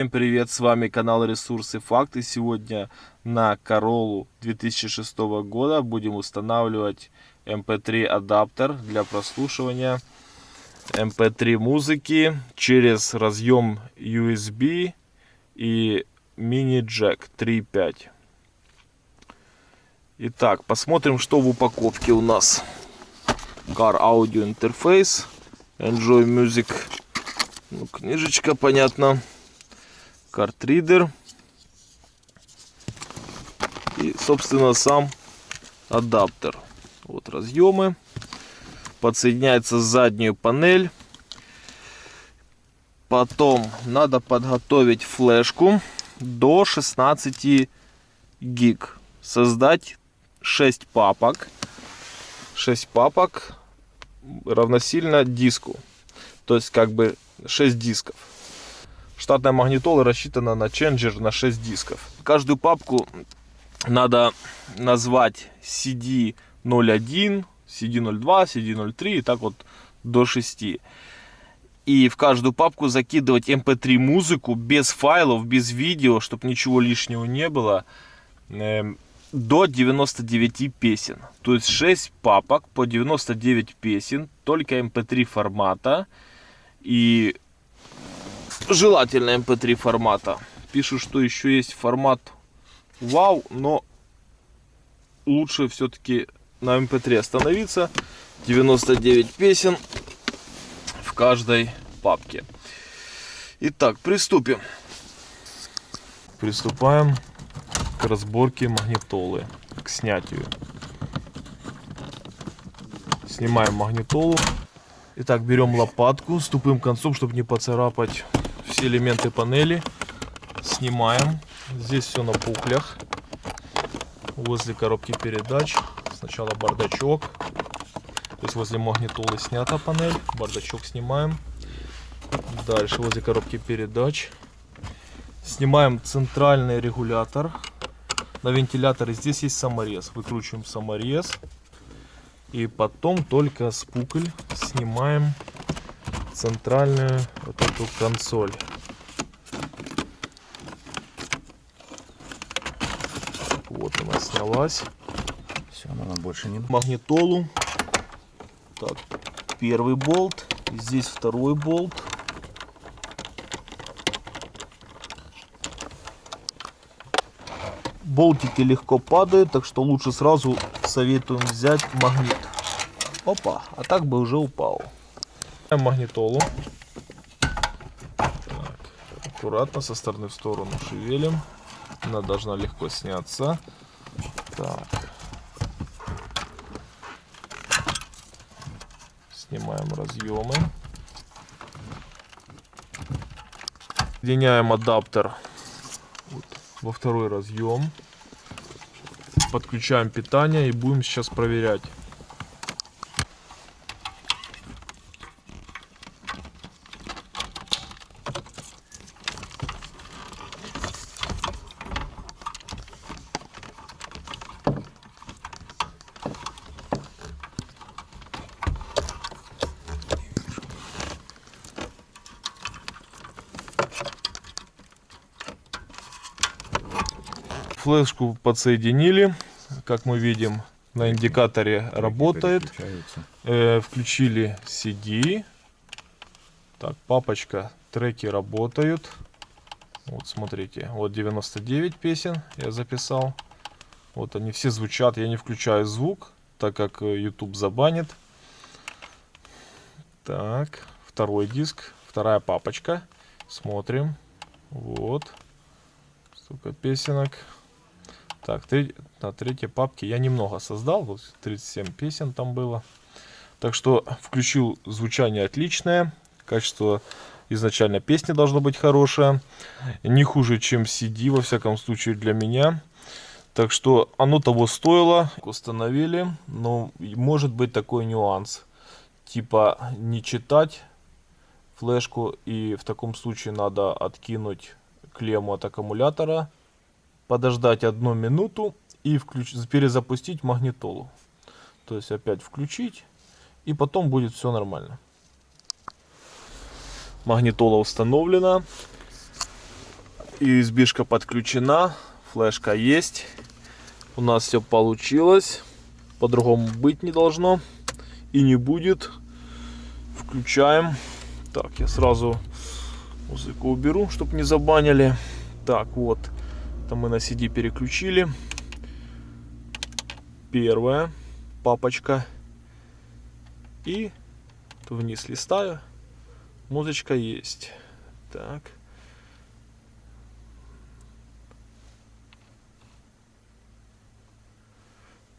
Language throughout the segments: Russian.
Всем привет, с вами канал Ресурсы Факты. Сегодня на Королу 2006 года будем устанавливать MP3 адаптер для прослушивания MP3 музыки через разъем USB и мини-джек 3.5. Итак, посмотрим, что в упаковке у нас. Car Audio Interface, Enjoy Music, ну, книжечка, понятно картридер. И собственно сам адаптер. Вот разъемы. Подсоединяется заднюю панель. Потом надо подготовить флешку до 16 гиг. Создать 6 папок. 6 папок равносильно диску. То есть как бы 6 дисков Штатная магнитола рассчитана на ченджер на 6 дисков. Каждую папку надо назвать CD01, CD02, CD03 и так вот до 6. И в каждую папку закидывать mp3 эм музыку без файлов, без видео, чтобы ничего лишнего не было. Эм, до 99 песен. То есть 6 папок по 99 песен, только mp3 эм формата. И желательно mp3 формата. Пишут, что еще есть формат вау, но лучше все-таки на mp3 остановиться. 99 песен в каждой папке. Итак, приступим. Приступаем к разборке магнитолы, к снятию. Снимаем магнитолу. Итак, берем лопатку с тупым концом, чтобы не поцарапать все элементы панели снимаем. Здесь все на пухлях. Возле коробки передач. Сначала бардачок. То есть возле магнитолы снята панель. Бардачок снимаем. Дальше возле коробки передач. Снимаем центральный регулятор. На вентиляторе здесь есть саморез. Выкручиваем саморез. И потом только с пукль снимаем центральную вот эту консоль. Вот она снялась. Все, она больше не... Магнитолу. Так, первый болт. Здесь второй болт. Болтики легко падают, так что лучше сразу советуем взять магнит. Опа, а так бы уже упал магнитолу. Так, аккуратно со стороны в сторону шевелим. Она должна легко сняться. Так. Снимаем разъемы. Соединяем адаптер вот, во второй разъем. Подключаем питание и будем сейчас проверять. Флешку подсоединили. Как мы видим, на индикаторе работает. Э, включили CD. Так, папочка, треки работают. Вот смотрите, вот 99 песен я записал. Вот они все звучат. Я не включаю звук, так как э, YouTube забанит. Так, второй диск, вторая папочка. Смотрим. Вот. Столько песенок. Так, три, на третьей папке я немного создал, вот 37 песен там было. Так что включил звучание отличное, качество изначально песни должно быть хорошее, не хуже, чем CD, во всяком случае для меня. Так что оно того стоило, установили, но может быть такой нюанс, типа не читать флешку и в таком случае надо откинуть клемму от аккумулятора подождать одну минуту и включ... перезапустить магнитолу. То есть опять включить, и потом будет все нормально. Магнитола установлена. USB-шка подключена, флешка есть. У нас все получилось. По-другому быть не должно. И не будет. Включаем. Так, я сразу музыку уберу, чтобы не забанили. Так, вот. Это мы на CD переключили. Первая папочка. И вниз листаю. Музычка есть. Так.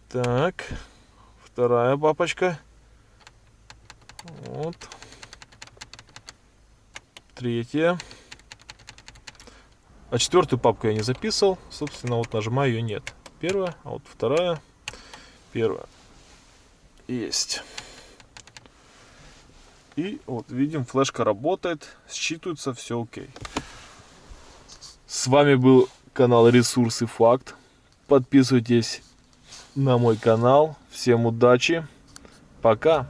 Так. Вторая папочка. Вот. Третья. А четвертую папку я не записывал. Собственно, вот нажимаю ее нет. Первая, а вот вторая. Первая. Есть. И вот видим, флешка работает, считывается, все окей. С вами был канал Ресурсы Факт. Подписывайтесь на мой канал. Всем удачи. Пока.